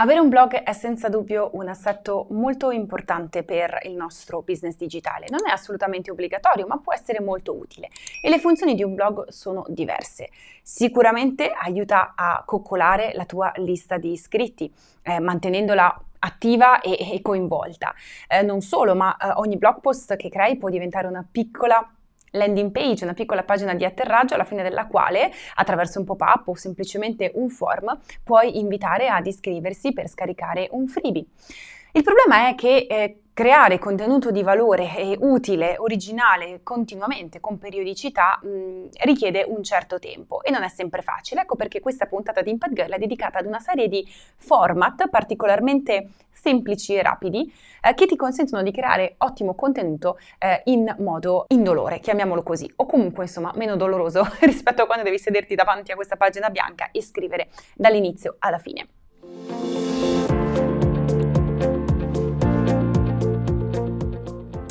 Avere un blog è senza dubbio un assetto molto importante per il nostro business digitale. Non è assolutamente obbligatorio, ma può essere molto utile. E le funzioni di un blog sono diverse. Sicuramente aiuta a coccolare la tua lista di iscritti, eh, mantenendola attiva e, e coinvolta. Eh, non solo, ma eh, ogni blog post che crei può diventare una piccola landing page, una piccola pagina di atterraggio alla fine della quale, attraverso un pop-up o semplicemente un form, puoi invitare ad iscriversi per scaricare un freebie. Il problema è che eh, creare contenuto di valore e utile, originale, continuamente, con periodicità, mh, richiede un certo tempo e non è sempre facile. Ecco perché questa puntata di Impact Girl è dedicata ad una serie di format particolarmente semplici e rapidi eh, che ti consentono di creare ottimo contenuto eh, in modo indolore, chiamiamolo così, o comunque insomma meno doloroso rispetto a quando devi sederti davanti a questa pagina bianca e scrivere dall'inizio alla fine.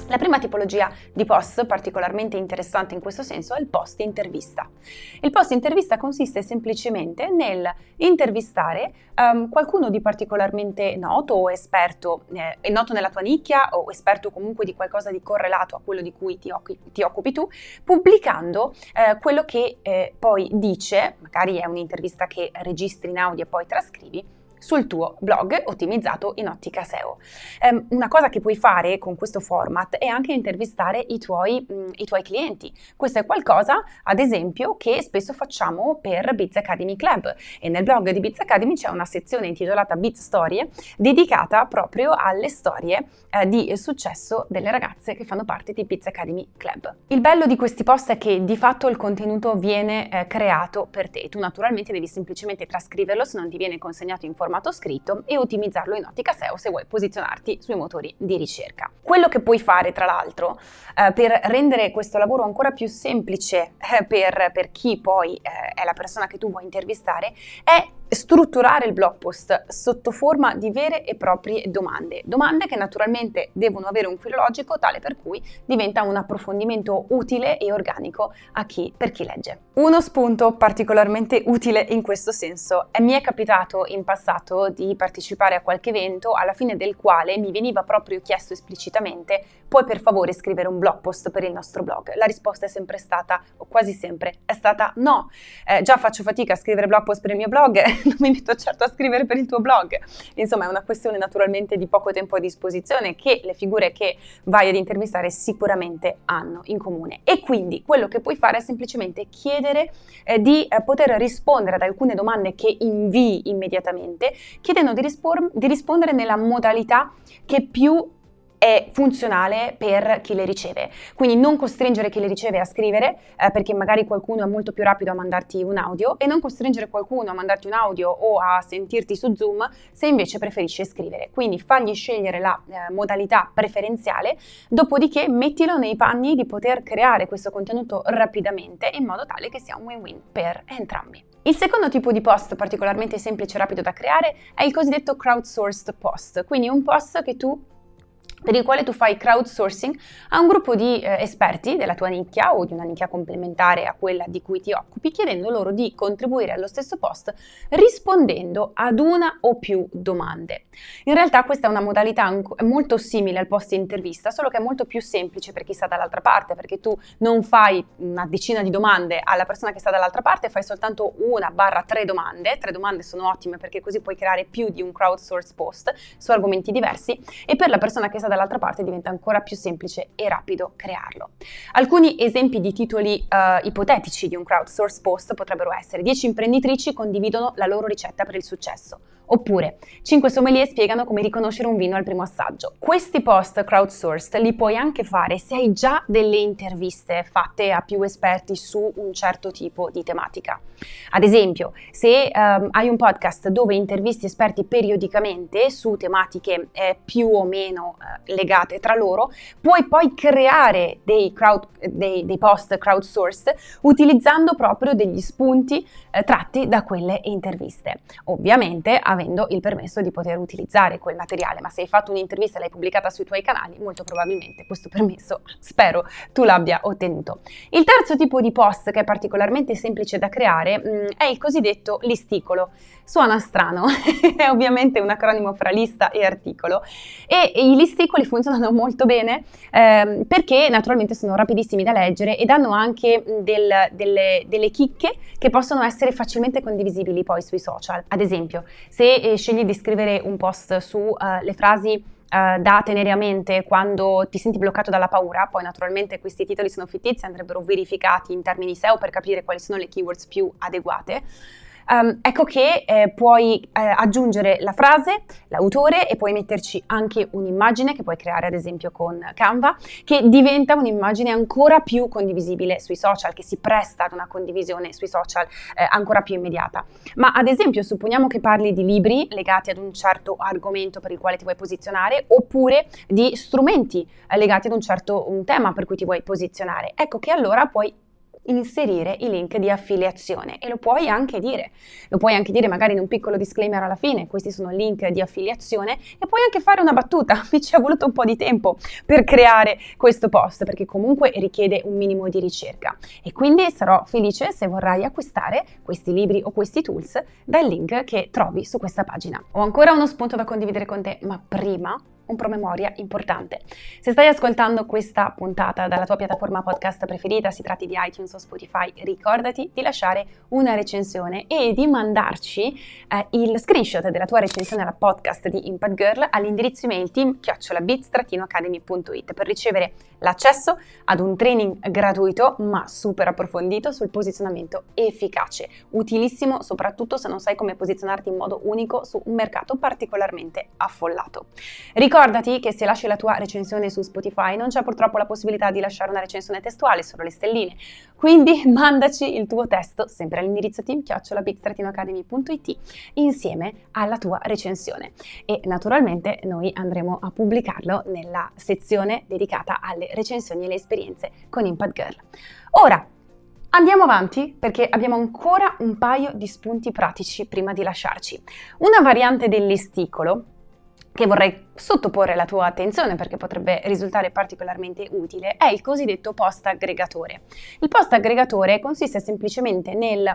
La prima tipologia di post particolarmente interessante in questo senso è il post intervista. Il post intervista consiste semplicemente nel intervistare um, qualcuno di particolarmente noto o esperto, eh, noto nella tua nicchia o esperto comunque di qualcosa di correlato a quello di cui ti, occupi, ti occupi tu, pubblicando eh, quello che eh, poi dice, magari è un'intervista che registri in audio e poi trascrivi, sul tuo blog ottimizzato in ottica SEO. Um, una cosa che puoi fare con questo format è anche intervistare i tuoi, mh, i tuoi clienti. Questo è qualcosa, ad esempio, che spesso facciamo per Biz Academy Club e nel blog di Biz Academy c'è una sezione intitolata Biz Storie dedicata proprio alle storie eh, di successo delle ragazze che fanno parte di Biz Academy Club. Il bello di questi post è che di fatto il contenuto viene eh, creato per te. Tu naturalmente devi semplicemente trascriverlo se non ti viene consegnato in formato formato scritto e ottimizzarlo in ottica SEO se vuoi posizionarti sui motori di ricerca. Quello che puoi fare tra l'altro eh, per rendere questo lavoro ancora più semplice eh, per, per, chi poi eh, è la persona che tu vuoi intervistare è strutturare il blog post sotto forma di vere e proprie domande, domande che naturalmente devono avere un filo logico tale per cui diventa un approfondimento utile e organico chi, per chi legge. Uno spunto particolarmente utile in questo senso è mi è capitato in passato di partecipare a qualche evento alla fine del quale mi veniva proprio chiesto esplicitamente puoi per favore scrivere un blog post per il nostro blog? La risposta è sempre stata, o quasi sempre, è stata no. Eh, già faccio fatica a scrivere blog post per il mio blog, non mi metto certo a scrivere per il tuo blog. Insomma, è una questione naturalmente di poco tempo a disposizione che le figure che vai ad intervistare sicuramente hanno in comune. E quindi quello che puoi fare è semplicemente chiedere eh, di eh, poter rispondere ad alcune domande che invii immediatamente, chiedendo di, rispondere nella modalità che più è funzionale per chi le riceve. Quindi non costringere chi le riceve a scrivere eh, perché magari qualcuno è molto più rapido a mandarti un audio e non costringere qualcuno a mandarti un audio o a sentirti su Zoom se invece preferisce scrivere. Quindi fagli scegliere la eh, modalità preferenziale, dopodiché mettilo nei panni di poter creare questo contenuto rapidamente in modo tale che sia un win-win per entrambi. Il secondo tipo di post particolarmente semplice e rapido da creare è il cosiddetto crowdsourced post, quindi un post che tu per il quale tu fai crowdsourcing a un gruppo di eh, esperti della tua nicchia o di una nicchia complementare a quella di cui ti occupi, chiedendo loro di contribuire allo stesso post rispondendo ad una o più domande. In realtà questa è una modalità molto simile al post intervista, solo che è molto più semplice per chi sta dall'altra parte, perché tu non fai una decina di domande alla persona che sta dall'altra parte, fai soltanto una barra tre domande. Tre domande sono ottime perché così puoi creare più di un crowdsource post su argomenti diversi e per la persona che sta dall'altra parte diventa ancora più semplice e rapido crearlo. Alcuni esempi di titoli uh, ipotetici di un crowdsource post potrebbero essere 10 imprenditrici condividono la loro ricetta per il successo, Oppure 5 sommelier spiegano come riconoscere un vino al primo assaggio. Questi post crowdsourced li puoi anche fare se hai già delle interviste fatte a più esperti su un certo tipo di tematica. Ad esempio, se um, hai un podcast dove intervisti esperti periodicamente su tematiche eh, più o meno eh, legate tra loro, puoi poi creare dei, crowd, dei, dei post crowdsourced utilizzando proprio degli spunti eh, tratti da quelle interviste. Ovviamente avrai avendo il permesso di poter utilizzare quel materiale, ma se hai fatto un'intervista e l'hai pubblicata sui tuoi canali, molto probabilmente questo permesso, spero, tu l'abbia ottenuto. Il terzo tipo di post che è particolarmente semplice da creare mm, è il cosiddetto listicolo. Suona strano, è ovviamente un acronimo fra lista e articolo e, i listicoli funzionano molto bene eh, perché naturalmente sono rapidissimi da leggere e danno anche del, delle, delle chicche che possono essere facilmente condivisibili poi sui social. Ad esempio, se eh, scegli di scrivere un post sulle uh, frasi Uh, da tenere a mente quando ti senti bloccato dalla paura, poi naturalmente questi titoli sono fittizi, andrebbero verificati in termini SEO per capire quali sono le keywords più adeguate. Um, ecco che eh, puoi eh, aggiungere la frase, l'autore e puoi metterci anche un'immagine che puoi creare ad esempio con Canva che diventa un'immagine ancora più condivisibile sui social, che si presta ad una condivisione sui social eh, ancora più immediata. Ma ad esempio supponiamo che parli di libri legati ad un certo argomento per il quale ti vuoi posizionare oppure di strumenti eh, legati ad un certo un tema per cui ti vuoi posizionare. Ecco che allora puoi inserire i link di affiliazione e lo puoi anche dire. Lo puoi anche dire magari in un piccolo disclaimer alla fine, questi sono link di affiliazione e puoi anche fare una battuta. Mi ci è voluto un po' di tempo per creare questo post perché comunque richiede un minimo di ricerca e quindi sarò felice se vorrai acquistare questi libri o questi tools dal link che trovi su questa pagina. Ho ancora uno spunto da condividere con te, ma prima un promemoria importante. Se stai ascoltando questa puntata dalla tua piattaforma podcast preferita, si tratti di iTunes o Spotify, ricordati di lasciare una recensione e di mandarci eh, il screenshot della tua recensione alla podcast di Impact Girl all'indirizzo email team-bits-academy.it per ricevere l'accesso ad un training gratuito ma super approfondito sul posizionamento efficace, utilissimo soprattutto se non sai come posizionarti in modo unico su un mercato particolarmente affollato. Ricorda Ricordati che se lasci la tua recensione su Spotify non c'è purtroppo la possibilità di lasciare una recensione testuale, solo le stelline. Quindi mandaci il tuo testo sempre all'indirizzo team chiocciolabig-academy.it insieme alla tua recensione. E naturalmente noi andremo a pubblicarlo nella sezione dedicata alle recensioni e le esperienze con Impact Girl. Ora, Andiamo avanti perché abbiamo ancora un paio di spunti pratici prima di lasciarci. Una variante del listicolo che vorrei sottoporre alla tua attenzione perché potrebbe risultare particolarmente utile è il cosiddetto post aggregatore. Il post aggregatore consiste semplicemente nel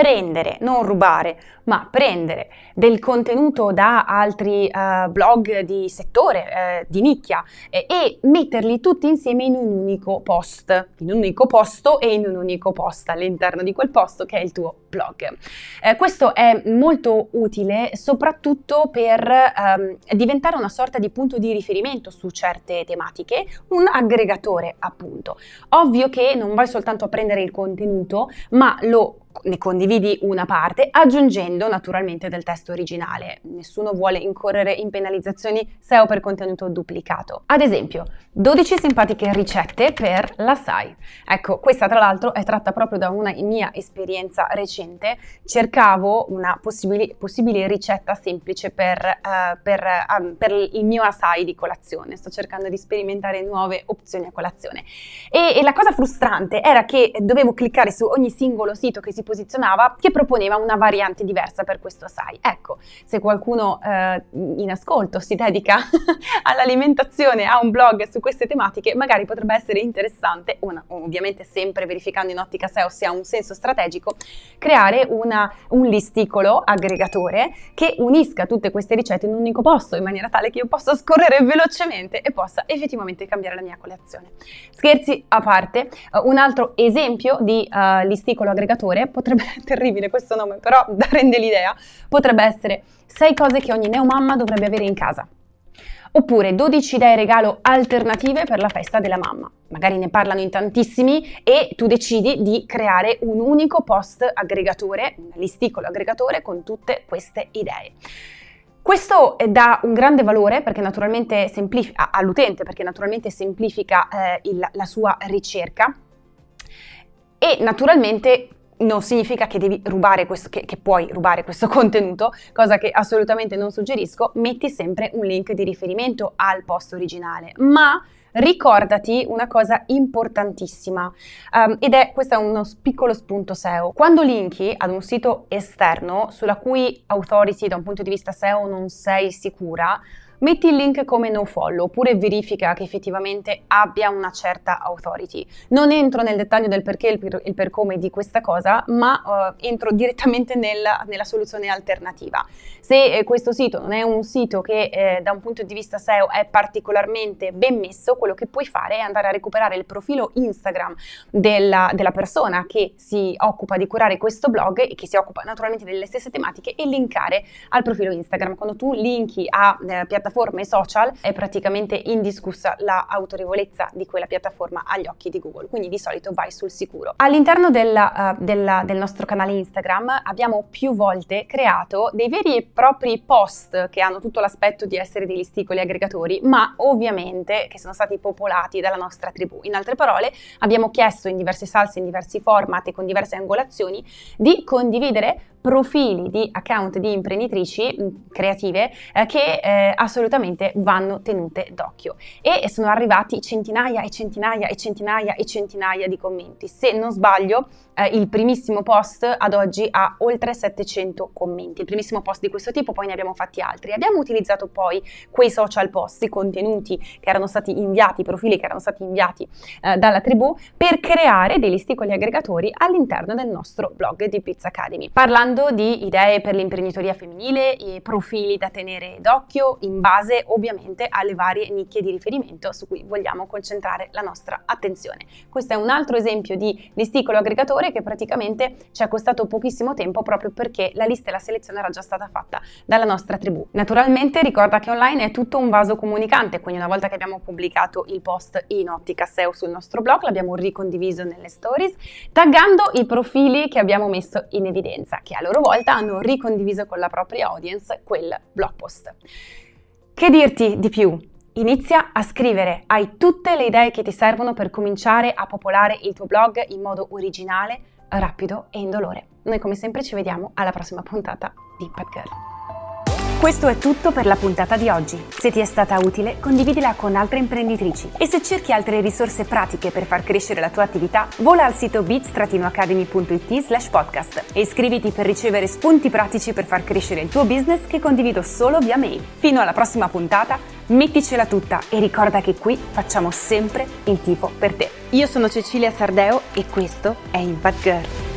prendere, non rubare, ma prendere del contenuto da altri uh, blog di settore, uh, di nicchia eh, e metterli tutti insieme in un unico post, in un unico posto e in un unico post all'interno di quel posto che è il tuo blog. Eh, questo è molto utile soprattutto per um, diventare una sorta di punto di riferimento su certe tematiche, un aggregatore appunto. Ovvio che non vai soltanto a prendere il contenuto, ma lo ne condividi una parte aggiungendo naturalmente del testo originale. Nessuno vuole incorrere in penalizzazioni SEO per contenuto duplicato. Ad esempio, 12 simpatiche ricette per la SAI. Ecco, questa tra l'altro è tratta proprio da una mia esperienza recente. Cercavo una possibile, possibile ricetta semplice per, uh, per, uh, per, il mio assai di colazione. Sto cercando di sperimentare nuove opzioni a colazione. E, e la cosa frustrante era che dovevo cliccare su ogni singolo sito che si posizionava che proponeva una variante diversa per questo assai. Ecco, se qualcuno uh, in ascolto si dedica all'alimentazione, ha un blog su queste tematiche, magari potrebbe essere interessante, una, ovviamente sempre verificando in ottica SEO se ha un senso strategico, creare una, un listicolo aggregatore che unisca tutte queste ricette in un unico posto in maniera tale che io possa scorrere velocemente e possa effettivamente cambiare la mia colazione. Scherzi a parte, uh, un altro esempio di uh, listicolo aggregatore potrebbe, terribile questo nome, però rende l'idea, potrebbe essere 6 cose che ogni neomamma dovrebbe avere in casa. Oppure 12 idee regalo alternative per la festa della mamma. Magari ne parlano in tantissimi e tu decidi di creare un unico post aggregatore, un listicolo aggregatore con tutte queste idee. Questo dà un grande valore all'utente perché naturalmente semplifica eh, il, la sua ricerca e naturalmente non significa che questo, che, che, puoi rubare questo contenuto, cosa che assolutamente non suggerisco, metti sempre un link di riferimento al post originale, ma ricordati una cosa importantissima um, ed è questo è uno piccolo spunto SEO. Quando linki ad un sito esterno sulla cui authority da un punto di vista SEO non sei sicura, metti il link come no follow oppure verifica che effettivamente abbia una certa authority. Non entro nel dettaglio del perché e il, per, come di questa cosa, ma uh, entro direttamente nella, nella, soluzione alternativa. Se eh, questo sito non è un sito che eh, da un punto di vista SEO è particolarmente ben messo, quello che puoi fare è andare a recuperare il profilo Instagram della, della persona che si occupa di curare questo blog e che si occupa naturalmente delle stesse tematiche e linkare al profilo Instagram. Quando tu linki a eh, piattaforme piattaforme social è praticamente indiscussa l'autorevolezza di quella piattaforma agli occhi di Google, quindi di solito vai sul sicuro. All'interno della, uh, del nostro canale Instagram abbiamo più volte creato dei veri e propri post che hanno tutto l'aspetto di essere dei listicoli aggregatori, ma ovviamente che sono stati popolati dalla nostra tribù. In altre parole, abbiamo chiesto in diverse salse, in diversi format e con diverse angolazioni di condividere profili di account di imprenditrici mm, creative eh, che eh, assolutamente vanno tenute d'occhio e sono arrivati centinaia e centinaia e centinaia e centinaia di commenti. Se non sbaglio, eh, il primissimo post ad oggi ha oltre 700 commenti. Il primissimo post di questo tipo, poi ne abbiamo fatti altri. Abbiamo utilizzato poi quei social post, i contenuti che erano stati inviati, i profili che erano stati inviati eh, dalla tribù per creare dei listicoli aggregatori all'interno del nostro blog di Pizza Academy. Parlando di idee per l'imprenditoria femminile e profili da tenere d'occhio in base ovviamente alle varie nicchie di riferimento su cui vogliamo concentrare la nostra attenzione. Questo è un altro esempio di listicolo aggregatore che praticamente ci è costato pochissimo tempo proprio perché la lista e la selezione era già stata fatta dalla nostra tribù. Naturalmente ricorda che online è tutto un vaso comunicante, quindi una volta che abbiamo pubblicato il post in ottica SEO sul nostro blog, l'abbiamo ricondiviso nelle stories, taggando i profili che abbiamo messo in evidenza, che a loro volta hanno ricondiviso con la propria audience quel blog post. Che dirti di più? Inizia a scrivere, hai tutte le idee che ti servono per cominciare a popolare il tuo blog in modo originale, rapido e indolore. Noi come sempre ci vediamo alla prossima puntata di Impact Girl. Questo è tutto per la puntata di oggi. Se ti è stata utile, condividila con altre imprenditrici. E se cerchi altre risorse pratiche per far crescere la tua attività, vola al sito bits-academy.it slash podcast e iscriviti per ricevere spunti pratici per far crescere il tuo business che condivido solo via mail. Fino alla prossima puntata, metticela tutta e ricorda che qui facciamo sempre il tifo per te. Io sono Cecilia Sardeo e questo è Impact Girl.